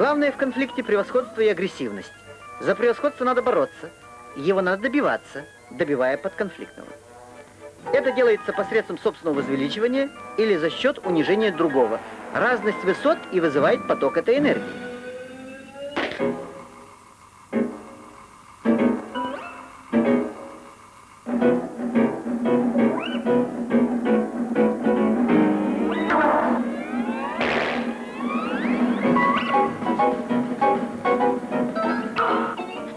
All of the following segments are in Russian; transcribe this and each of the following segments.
Главное в конфликте превосходство и агрессивность. За превосходство надо бороться, его надо добиваться, добивая подконфликтного. Это делается посредством собственного возвеличивания или за счет унижения другого. Разность высот и вызывает поток этой энергии.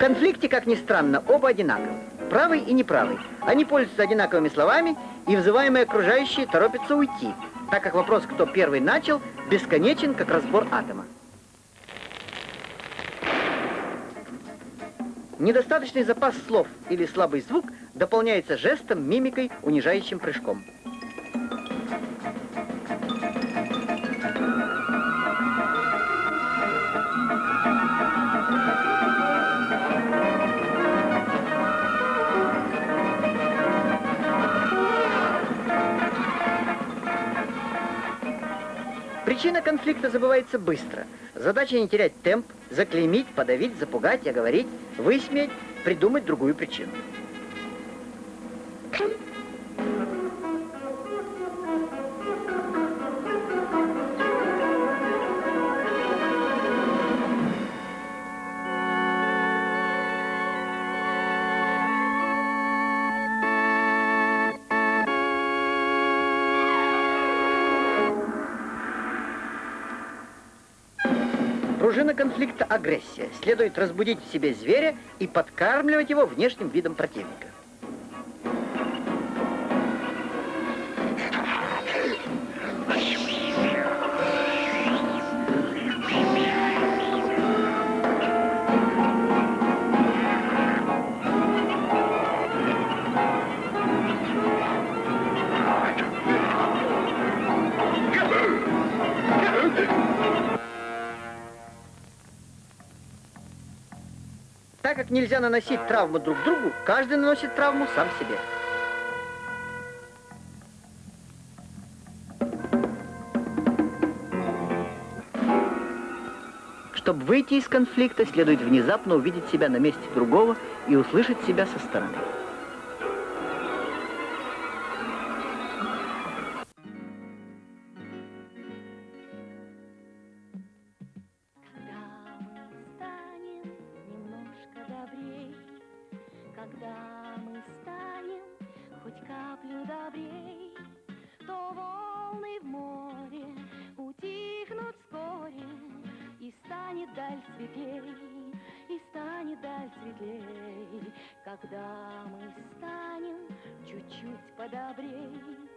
Конфликте, как ни странно, оба одинаковы. Правый и неправый. Они пользуются одинаковыми словами, и вызываемые окружающие торопятся уйти, так как вопрос, кто первый начал, бесконечен, как разбор атома. Недостаточный запас слов или слабый звук дополняется жестом, мимикой, унижающим прыжком. Причина конфликта забывается быстро. Задача не терять темп, заклеймить, подавить, запугать, оговорить, высмеять, придумать другую причину. Пружина конфликта – агрессия. Следует разбудить в себе зверя и подкармливать его внешним видом противника. Так как нельзя наносить травму друг другу, каждый наносит травму сам себе. Чтобы выйти из конфликта, следует внезапно увидеть себя на месте другого и услышать себя со стороны. Когда мы станем хоть каплю добрей, то волны в море утихнут вскоре, и станет даль светлей, и станет даль светлей, когда мы станем чуть-чуть подобрей.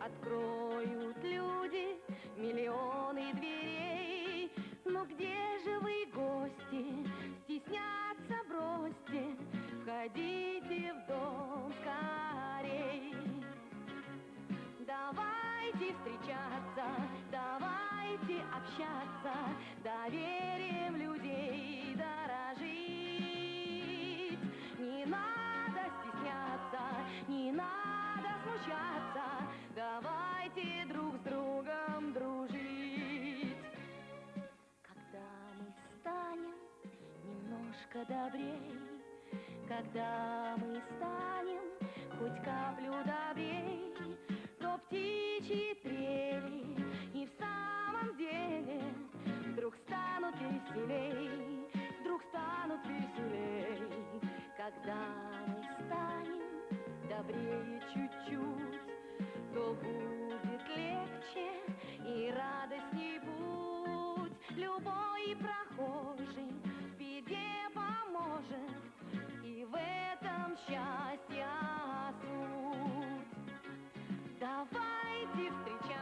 Откроют люди миллионы дверей, но где же вы, гости? Входите в дом скорей. Давайте встречаться, давайте общаться, доверием людей дорожить. Не надо стесняться, не надо смущаться, давайте друг с другом дружить. Когда мы станем немножко добрей, когда мы станем хоть каплю добрей, то птичьи трели и в самом деле вдруг станут веселей, вдруг станут веселей, когда мы станем добрее чуть-чуть, то будет легче и радостней путь любой проход счастья суть. Давайте встречаться.